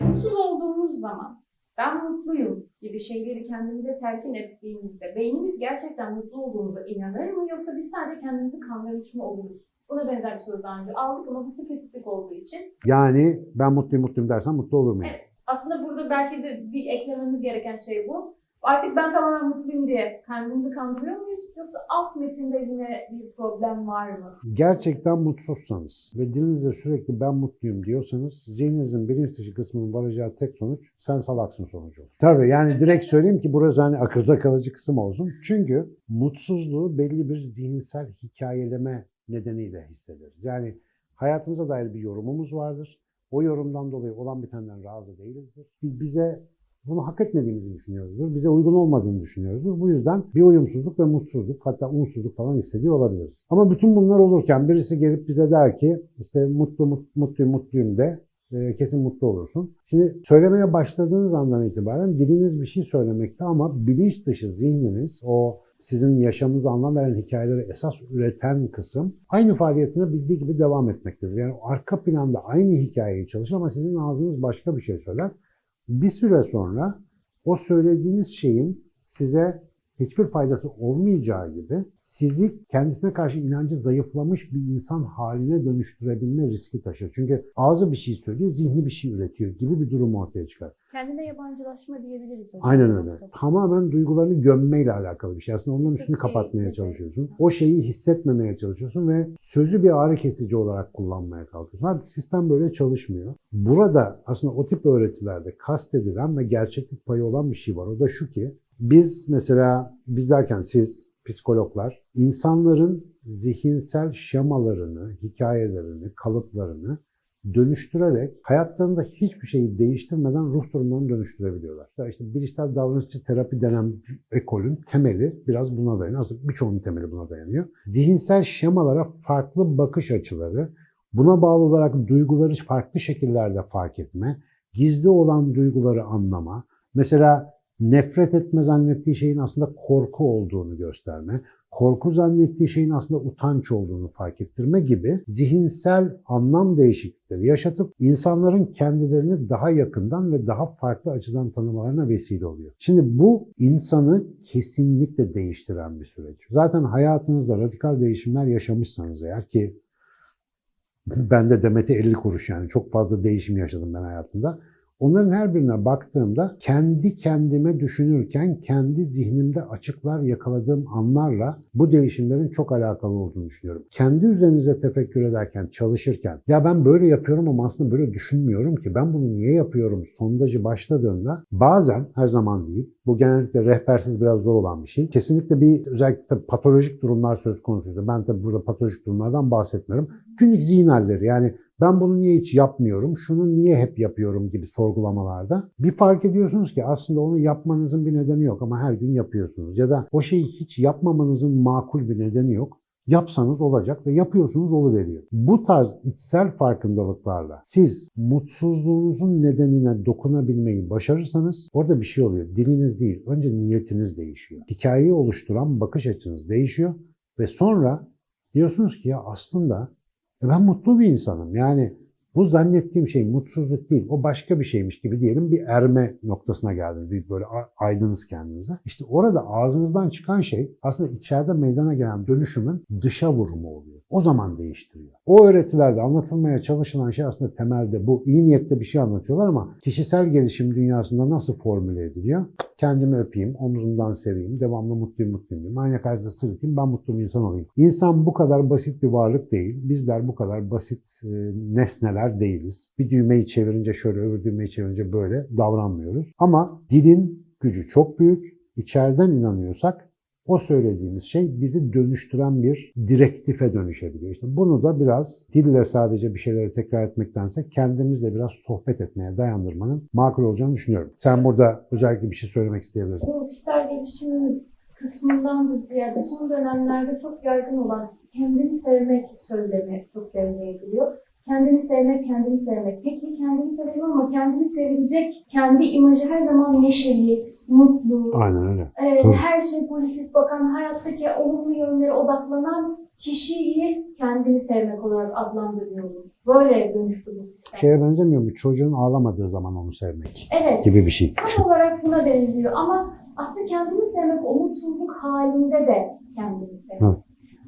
Mutsuz olduğumuz zaman ben mutluyum gibi şeyleri kendimize telkin ettiğimizde beynimiz gerçekten mutlu olduğumuza inanır mı yoksa biz sadece kendimizi kandırmış mı oluruz? Buna benzer bir soru daha önce aldık ama bu spesifik olduğu için Yani ben mutluyum mutluyum dersen mutlu olur muyum? evet. Aslında burada belki de bir eklememiz gereken şey bu. Artık ben tamamen mutluyum diye kendimizi kandırıyor muyuz? Yoksa alt metinde yine bir problem var mı? Gerçekten mutsuzsanız ve dilinizde sürekli ben mutluyum diyorsanız zihninizin bilinç dışı kısmının varacağı tek sonuç sen salaksın sonucu. Tabii yani direkt söyleyeyim ki burası hani akılda kalıcı kısım olsun. Çünkü mutsuzluğu belli bir zihinsel hikayeleme nedeniyle hissederiz. Yani hayatımıza dair bir yorumumuz vardır. O yorumdan dolayı olan bitenden razı değilizdir. Bize bunu hak etmediğimizi düşünüyoruzdur. Bize uygun olmadığını düşünüyoruzdur. Bu yüzden bir uyumsuzluk ve mutsuzluk hatta umutsuzluk falan hissediyor olabiliriz. Ama bütün bunlar olurken birisi gelip bize der ki işte mutlu mut, mutluyum mutluyum de e, kesin mutlu olursun. Şimdi söylemeye başladığınız andan itibaren diliniz bir şey söylemekte ama bilinç dışı zihniniz o sizin yaşamınıza anlam veren hikayeleri esas üreten kısım aynı faaliyetine bildiği gibi devam etmektedir. Yani arka planda aynı hikayeyi çalışır ama sizin ağzınız başka bir şey söyler. Bir süre sonra o söylediğiniz şeyin size hiçbir faydası olmayacağı gibi sizi kendisine karşı inancı zayıflamış bir insan haline dönüştürebilme riski taşır. Çünkü ağzı bir şey söylüyor, zihni bir şey üretiyor gibi bir durum ortaya çıkar. Kendine yabancılaşma diyebiliriz. hocam. Aynen öyle. Tamamen duygularını gömmeyle alakalı bir şey. Aslında onların üstünü şey, kapatmaya evet. çalışıyorsun. O şeyi hissetmemeye çalışıyorsun ve sözü bir ağrı kesici olarak kullanmaya kalkıyorsun. Halbuki sistem böyle çalışmıyor. Burada aslında o tip öğretilerde kastedilen ve gerçeklik payı olan bir şey var. O da şu ki biz mesela biz derken siz psikologlar insanların zihinsel şemalarını, hikayelerini, kalıplarını dönüştürerek hayatlarında hiçbir şeyi değiştirmeden ruh durumlarını dönüştürebiliyorlar. Mesela işte bilişsel davranışçı terapi denen ekolün temeli biraz buna dayanıyor. Aslında birçoğunun temeli buna dayanıyor. Zihinsel şemalara farklı bakış açıları, buna bağlı olarak duyguları farklı şekillerde fark etme, gizli olan duyguları anlama, mesela nefret etme zannettiği şeyin aslında korku olduğunu gösterme, korku zannettiği şeyin aslında utanç olduğunu fark ettirme gibi zihinsel anlam değişiklikleri yaşatıp insanların kendilerini daha yakından ve daha farklı açıdan tanımalarına vesile oluyor. Şimdi bu insanı kesinlikle değiştiren bir süreç. Zaten hayatınızda radikal değişimler yaşamışsanız eğer ki ben de Demet'e 50 kuruş yani çok fazla değişim yaşadım ben hayatımda. Onların her birine baktığımda kendi kendime düşünürken kendi zihnimde açıklar yakaladığım anlarla bu değişimlerin çok alakalı olduğunu düşünüyorum. Kendi üzerinize tefekkür ederken, çalışırken ya ben böyle yapıyorum ama aslında böyle düşünmüyorum ki ben bunu niye yapıyorum sondajı başladığında bazen her zaman değil bu genellikle rehbersiz biraz zor olan bir şey. Kesinlikle bir özellikle patolojik durumlar söz konusuysa ben tabii burada patolojik durumlardan bahsetmiyorum. Günlük zihin halleri yani ben bunu niye hiç yapmıyorum, şunu niye hep yapıyorum gibi sorgulamalarda bir fark ediyorsunuz ki aslında onu yapmanızın bir nedeni yok ama her gün yapıyorsunuz. Ya da o şeyi hiç yapmamanızın makul bir nedeni yok. Yapsanız olacak ve yapıyorsunuz oluveriyor. Bu tarz içsel farkındalıklarla siz mutsuzluğunuzun nedenine dokunabilmeyi başarırsanız orada bir şey oluyor. Diliniz değil, önce niyetiniz değişiyor. Hikayeyi oluşturan bakış açınız değişiyor ve sonra diyorsunuz ki ya aslında ben mutlu bir insanım. Yani bu zannettiğim şey mutsuzluk değil, o başka bir şeymiş gibi diyelim bir erme noktasına geldiniz. Bir böyle aydınız kendinize. İşte orada ağzınızdan çıkan şey aslında içeride meydana gelen dönüşümün dışa vurumu oluyor. O zaman değiştiriyor. O öğretilerde anlatılmaya çalışılan şey aslında temelde bu. İyi niyetle bir şey anlatıyorlar ama kişisel gelişim dünyasında nasıl formüle ediliyor? Kendimi öpeyim, omzumdan seveyim, devamlı mutluyum mutluyum. Ayna karşısında sırıtayım, ben mutlu bir insan olayım. İnsan bu kadar basit bir varlık değil. Bizler bu kadar basit e, nesneler değiliz. Bir düğmeyi çevirince şöyle, öbür düğmeyi çevirince böyle davranmıyoruz. Ama dilin gücü çok büyük. İçeriden inanıyorsak o söylediğimiz şey bizi dönüştüren bir direktife dönüşebiliyor. İşte bunu da biraz dille sadece bir şeyleri tekrar etmektense kendimizle biraz sohbet etmeye dayandırmanın makul olacağını düşünüyorum. Sen burada özellikle bir şey söylemek isteyebilirsin. Bu kişisel gelişim kısmından da ziyade son dönemlerde çok yaygın olan kendini sevmek söylemi çok devreye giriyor. Kendini sevmek, kendini sevmek. Peki kendini sevelim ama kendini sevilecek kendi imajı her zaman neşeli, mutlu, Aynen öyle. e, Tabii. her şey pozitif bakan, hayattaki olumlu yönlere odaklanan kişiyi kendini sevmek olarak adlandırıyoruz. Böyle dönüştü bu sistem. Şeye benzemiyor mu? Çocuğun ağlamadığı zaman onu sevmek evet. gibi bir şey. Tam olarak buna benziyor ama aslında kendini sevmek, o mutsuzluk halinde de kendini sevmek. Hı.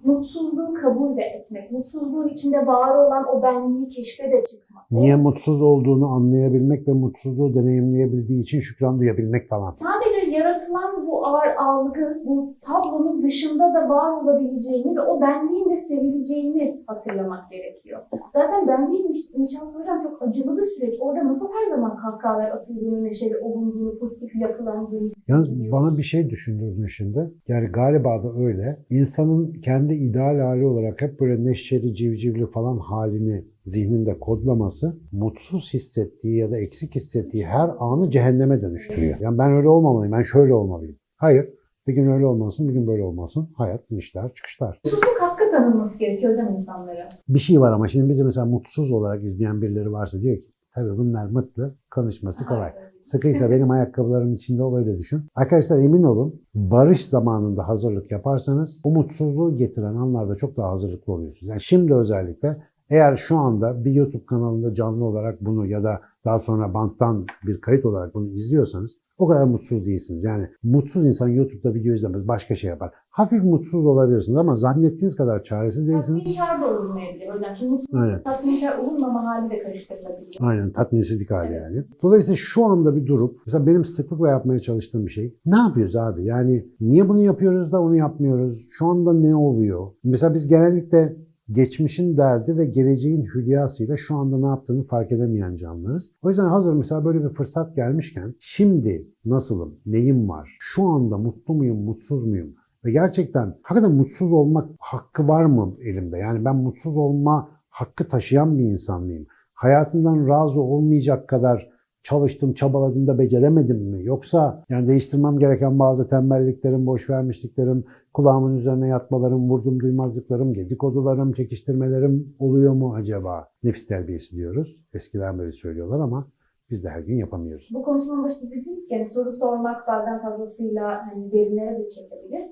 Mutsuzluğu kabul de etmek, mutsuzluğun içinde var olan o benliği keşfe de çıkmak. Niye mutsuz olduğunu anlayabilmek ve mutsuzluğu deneyimleyebildiği için şükran duyabilmek falan. Sadece yaratılan bu ağır algı, bu tablonun dışında da var olabileceğini ve o benliğin de sevileceğini hatırlamak gerekiyor. Zaten benliğin inş- inşası hocam çok acılı bir süreç. Orada nasıl her zaman kahkahalar atıldığını, neşeli olunduğunu, pozitif yapılandığını Yalnız biliyoruz. bana bir şey düşündürdün şimdi. Yani galiba da öyle. İnsanın kendi ideal hali olarak hep böyle neşeli, civcivli falan halini zihninde kodlaması mutsuz hissettiği ya da eksik hissettiği her anı cehenneme dönüştürüyor. Yani ben öyle olmamalıyım, ben şöyle olmalıyım. Hayır. Bir gün öyle olmasın, bir gün böyle olmasın. Hayat inişler, çıkışlar. Mutsuzluk hakkı tanınması gerekiyor hocam insanlara. Bir şey var ama şimdi bizi mesela mutsuz olarak izleyen birileri varsa diyor ki tabii bunlar mutlu, konuşması kolay. Sıkıysa benim ayakkabılarım içinde ol öyle düşün. Arkadaşlar emin olun barış zamanında hazırlık yaparsanız o mutsuzluğu getiren anlarda çok daha hazırlıklı oluyorsunuz. Yani şimdi özellikle eğer şu anda bir YouTube kanalında canlı olarak bunu ya da daha sonra banttan bir kayıt olarak bunu izliyorsanız o kadar mutsuz değilsiniz. Yani mutsuz insan YouTube'da video izlemez, başka şey yapar. Hafif mutsuz olabilirsiniz ama zannettiğiniz kadar çaresiz değilsiniz. Tatminkar da olunmayabilir hocam. Şimdi mutsuzluk Aynen. tatminkar olunmama hali de karıştırılabiliyor. Aynen tatminsizlik hali Evet. yani. Dolayısıyla şu anda bir durup mesela benim sıklıkla yapmaya çalıştığım bir şey. Ne yapıyoruz abi? Yani niye bunu yapıyoruz da onu yapmıyoruz? Şu anda ne oluyor? Mesela biz genellikle geçmişin derdi ve geleceğin hülyasıyla şu anda ne yaptığını fark edemeyen canlılarız. O yüzden hazır mesela böyle bir fırsat gelmişken şimdi nasılım, neyim var, şu anda mutlu muyum, mutsuz muyum? Ve gerçekten hakikaten mutsuz olmak hakkı var mı elimde? Yani ben mutsuz olma hakkı taşıyan bir insan mıyım? Hayatından razı olmayacak kadar çalıştım, çabaladım da beceremedim mi? Yoksa yani değiştirmem gereken bazı tembelliklerim, boş vermişliklerim, kulağımın üzerine yatmalarım, vurdum duymazlıklarım, dedikodularım, çekiştirmelerim oluyor mu acaba? Nefis terbiyesi diyoruz. Eskiden beri söylüyorlar ama biz de her gün yapamıyoruz. Bu konuşmanın başında dediniz ki soru sormak bazen fazlasıyla hani derinlere de çekebilir.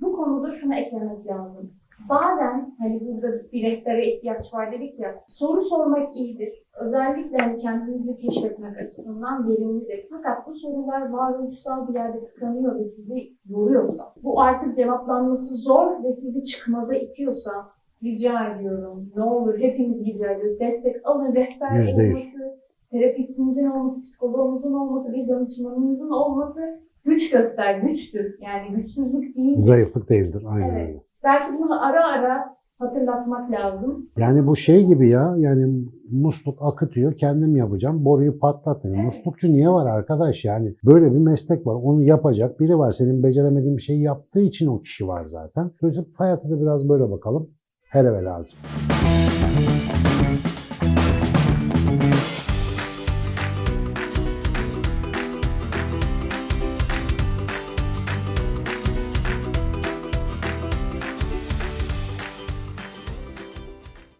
Bu konuda şuna eklemek lazım. Bazen hani burada bir rehbere ihtiyaç var dedik ya, soru sormak iyidir. Özellikle hani kendinizi keşfetmek açısından verimlidir. Fakat bu sorular varoluşsal bir yerde tıkanıyor ve sizi yoruyorsa, bu artık cevaplanması zor ve sizi çıkmaza itiyorsa rica ediyorum. Ne olur hepimiz rica ediyoruz. Destek alın, rehber Yüzde yüz. olması, terapistinizin olması, psikoloğunuzun olması, bir danışmanınızın olması güç göster, güçtür. Yani güçsüzlük değil. Zayıflık değildir. Aynen Evet. öyle. Belki bunu ara ara hatırlatmak lazım. Yani bu şey gibi ya yani musluk akıtıyor kendim yapacağım boruyu patlatın. Evet. Muslukçu niye var arkadaş yani böyle bir meslek var onu yapacak biri var senin beceremediğin bir şeyi yaptığı için o kişi var zaten. Dolayısıyla hayata da biraz böyle bakalım her eve lazım.